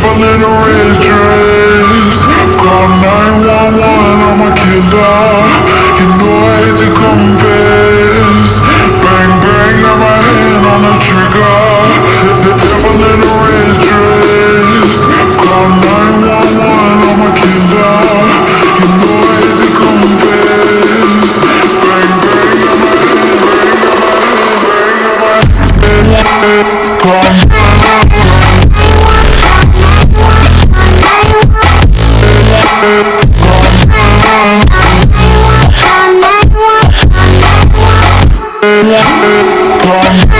traveling in red dress Call 911, I'm a killer. You know I hate to confess. Bang bang, got my hand on the trigger. The devil in a red dress Call 911, I'm a killer. You know I hate to confess. Bang bang, got my hand, bang, got my hand, bang, got my hand. Call Yeah.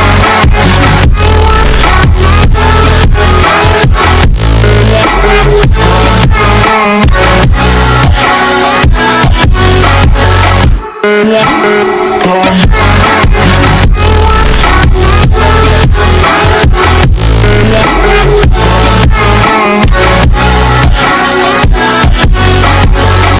Yeah.